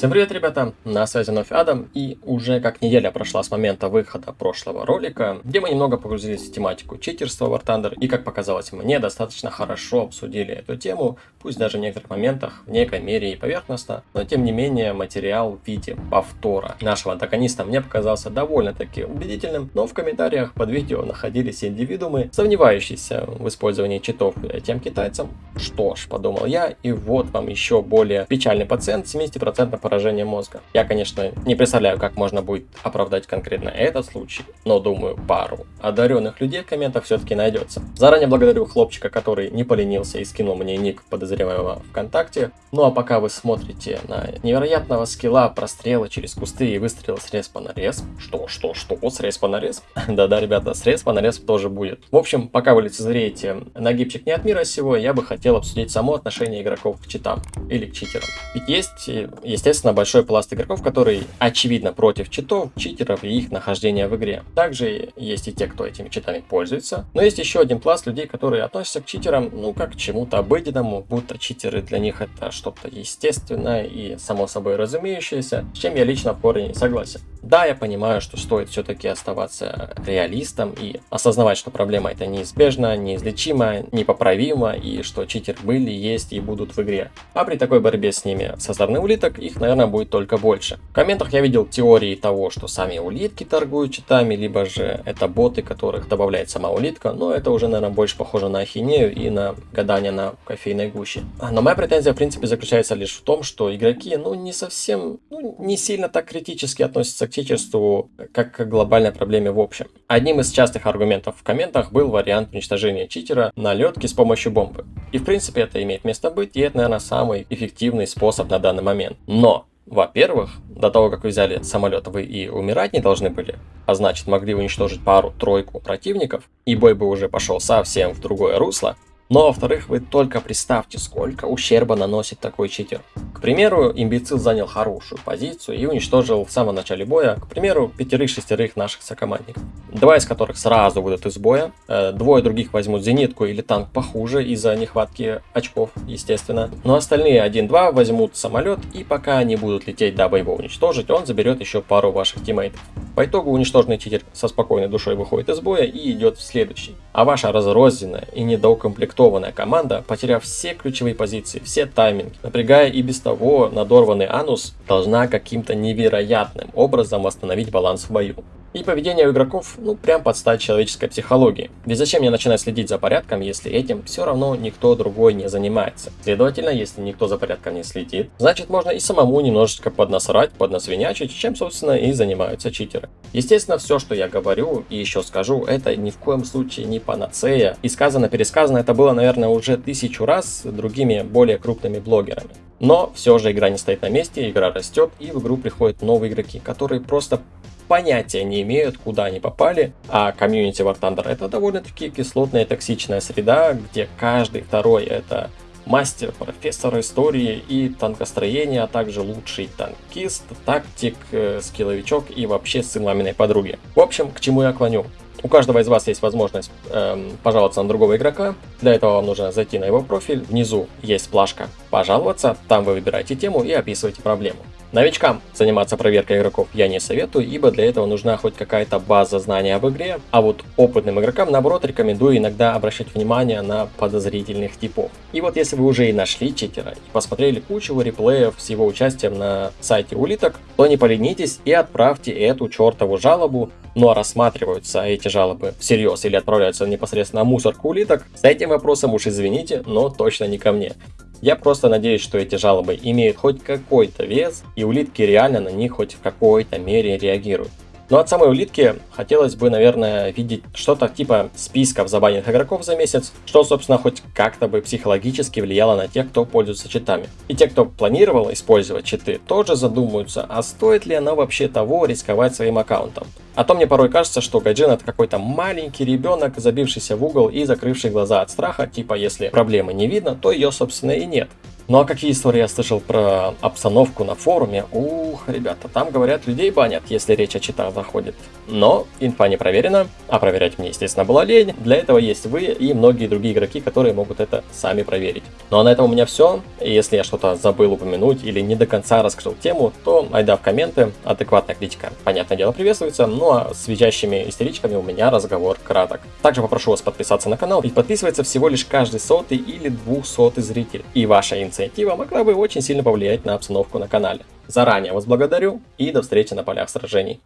Всем привет, ребята! На связи вновь Адам, и уже как неделя прошла с момента выхода прошлого ролика, где мы немного погрузились в тематику читерства War Thunder, и как показалось мне, достаточно хорошо обсудили эту тему, пусть даже в некоторых моментах в некой мере и поверхностно, но тем не менее материал в виде повтора нашего антагониста мне показался довольно-таки убедительным, но в комментариях под видео находились индивидуумы, сомневающиеся в использовании читов тем китайцам. Что ж, подумал я, и вот вам еще более печальный пациент 70% поражение мозга. Я, конечно, не представляю, как можно будет оправдать конкретно этот случай, но думаю, пару одаренных людей в комментах все-таки найдется. Заранее благодарю хлопчика, который не поленился и скинул мне ник подозреваемого ВКонтакте. Ну а пока вы смотрите на невероятного скилла прострела через кусты и выстрела с респа на респ. Что, что, что? С респа на респ? Да-да, ребята, с респа на респ тоже будет. В общем, пока вы лицезреете нагибчик не от мира сего, я бы хотел обсудить само отношение игроков к читам или к читерам. Ведь есть, естественно, естественно, большой пласт игроков, которые очевидно против читов, читеров и их нахождения в игре. Также есть и те, кто этими читами пользуется. Но есть еще один пласт людей, которые относятся к читерам, ну, как к чему-то обыденному, будто читеры для них это что-то естественное и само собой разумеющееся, с чем я лично в корне не согласен. Да, я понимаю, что стоит все-таки оставаться реалистом и осознавать, что проблема это неизбежна, неизлечима, непоправима и что читер были, есть и будут в игре. А при такой борьбе с ними со стороны улиток их, наверное, будет только больше. В комментах я видел теории того, что сами улитки торгуют читами, либо же это боты, которых добавляет сама улитка, но это уже, наверное, больше похоже на ахинею и на гадание на кофейной гуще. Но моя претензия, в принципе, заключается лишь в том, что игроки, ну, не совсем, ну, не сильно так критически относятся к читерству, как к глобальной проблеме в общем. Одним из частых аргументов в комментах был вариант уничтожения читера на летке с помощью бомбы. И в принципе это имеет место быть, и это, наверное, самый эффективный способ на данный момент. Но во-первых, до того, как вы взяли самолет, вы и умирать не должны были, а значит могли уничтожить пару-тройку противников, и бой бы уже пошел совсем в другое русло, но во-вторых, вы только представьте, сколько ущерба наносит такой читер. К примеру, имбецил занял хорошую позицию и уничтожил в самом начале боя, к примеру, пятерых-шестерых наших сокомандников. Два из которых сразу выйдут из боя, э, двое других возьмут зенитку или танк похуже из-за нехватки очков, естественно. Но остальные 1-2 возьмут самолет и пока они будут лететь, дабы его уничтожить, он заберет еще пару ваших тиммейтов. По итогу уничтоженный читер со спокойной душой выходит из боя и идет в следующий. А ваша разрозненная и недоукомплектованная команда, потеряв все ключевые позиции, все тайминги, напрягая и без того надорванный анус, должна каким-то невероятным образом восстановить баланс в бою. И поведение игроков, ну, прям под стать человеческой психологии. Ведь зачем мне начинать следить за порядком, если этим все равно никто другой не занимается? Следовательно, если никто за порядком не следит, значит можно и самому немножечко поднасрать, поднасвинячить, чем, собственно, и занимаются читеры. Естественно, все, что я говорю и еще скажу, это ни в коем случае не панацея. И сказано-пересказано это было, наверное, уже тысячу раз другими более крупными блогерами. Но все же игра не стоит на месте, игра растет, и в игру приходят новые игроки, которые просто понятия не имеют, куда они попали, а комьюнити War Thunder это довольно-таки кислотная токсичная среда, где каждый второй это мастер, профессор истории и танкостроения, а также лучший танкист, тактик, э, скилловичок и вообще сын маминой подруги. В общем, к чему я клоню? У каждого из вас есть возможность эм, пожаловаться на другого игрока. Для этого вам нужно зайти на его профиль. Внизу есть плашка «Пожаловаться». Там вы выбираете тему и описываете проблему. Новичкам заниматься проверкой игроков я не советую, ибо для этого нужна хоть какая-то база знаний об игре, а вот опытным игрокам, наоборот, рекомендую иногда обращать внимание на подозрительных типов. И вот если вы уже и нашли читера, и посмотрели кучу реплеев с его участием на сайте улиток, то не поленитесь и отправьте эту чертову жалобу, ну а рассматриваются эти жалобы всерьез или отправляются непосредственно на мусорку улиток, с этим вопросом уж извините, но точно не ко мне. Я просто надеюсь, что эти жалобы имеют хоть какой-то вес, и улитки реально на них хоть в какой-то мере реагируют. Но от самой улитки хотелось бы, наверное, видеть что-то типа списков забаненных игроков за месяц, что, собственно, хоть как-то бы психологически влияло на тех, кто пользуется читами. И те, кто планировал использовать читы, тоже задумаются, а стоит ли оно вообще того рисковать своим аккаунтом. А то мне порой кажется, что Гайджин это какой-то маленький ребенок, забившийся в угол и закрывший глаза от страха, типа если проблемы не видно, то ее собственно и нет. Ну а какие истории я слышал про обстановку на форуме? Ух, ребята, там говорят, людей банят, если речь о читах заходит. Но инфа не проверена, а проверять мне, естественно, была лень. Для этого есть вы и многие другие игроки, которые могут это сами проверить. Ну а на этом у меня все. Если я что-то забыл упомянуть или не до конца раскрыл тему, то айда в комменты. Адекватная критика, понятное дело, приветствуется. Ну а с визжащими истеричками у меня разговор краток. Также попрошу вас подписаться на канал, ведь подписывается всего лишь каждый сотый или двухсотый зритель. И ваша инициатива инициатива могла бы очень сильно повлиять на обстановку на канале. Заранее вас благодарю и до встречи на полях сражений.